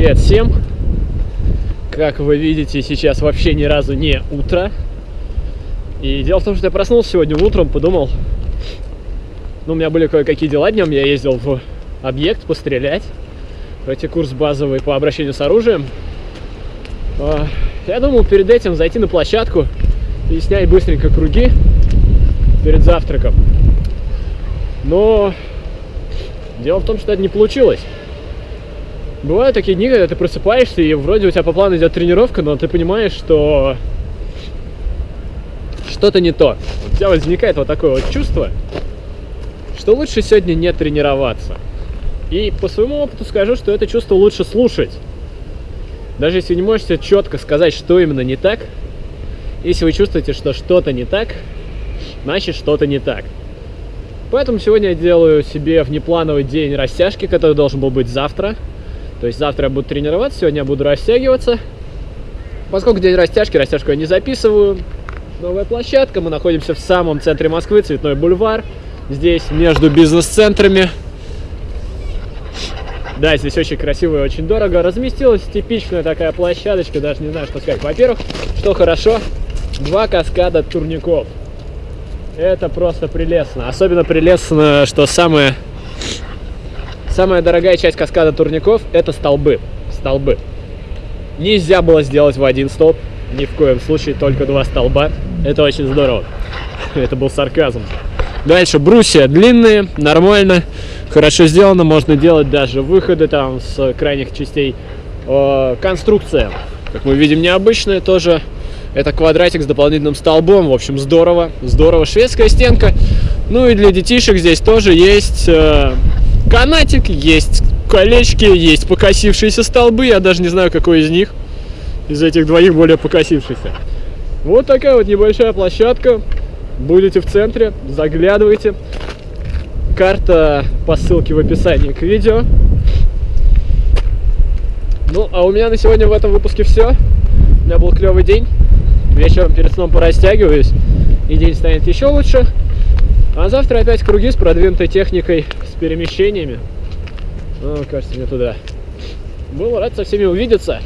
привет всем! Как вы видите, сейчас вообще ни разу не утро. И дело в том, что я проснулся сегодня утром, подумал, ну, у меня были кое-какие дела днем, я ездил в объект пострелять, пройти курс базовый по обращению с оружием. А, я думал перед этим зайти на площадку и снять быстренько круги перед завтраком. Но дело в том, что это не получилось. Бывают такие дни, когда ты просыпаешься, и вроде у тебя по плану идет тренировка, но ты понимаешь, что что-то не то. У тебя возникает вот такое вот чувство, что лучше сегодня не тренироваться. И по своему опыту скажу, что это чувство лучше слушать. Даже если не можете четко сказать, что именно не так, если вы чувствуете, что что-то не так, значит что-то не так. Поэтому сегодня я делаю себе внеплановый день растяжки, который должен был быть завтра. То есть завтра я буду тренироваться, сегодня я буду растягиваться. Поскольку день растяжки, растяжку я не записываю. Новая площадка, мы находимся в самом центре Москвы, Цветной бульвар. Здесь между бизнес-центрами. Да, здесь очень красиво и очень дорого. Разместилась типичная такая площадочка, даже не знаю, что сказать. Во-первых, что хорошо, два каскада турников. Это просто прелестно. Особенно прелестно, что самое Самая дорогая часть каскада турников – это столбы. Столбы. Нельзя было сделать в один столб, ни в коем случае, только два столба. Это очень здорово. Это был сарказм. Дальше брусья длинные, нормально, хорошо сделано. Можно делать даже выходы там с крайних частей. Конструкция, как мы видим, необычная тоже. Это квадратик с дополнительным столбом. В общем, здорово. Здорово. Шведская стенка. Ну и для детишек здесь тоже есть э, канатик, есть колечки, есть покосившиеся столбы. Я даже не знаю, какой из них, из этих двоих более покосившийся. Вот такая вот небольшая площадка. Будете в центре, заглядывайте. Карта по ссылке в описании к видео. Ну, а у меня на сегодня в этом выпуске все. У меня был клевый день. Вечером перед сном порастягиваюсь, и день станет еще лучше. А завтра опять круги с продвинутой техникой, с перемещениями. Ну, кажется, мне туда. Был рад со всеми увидеться.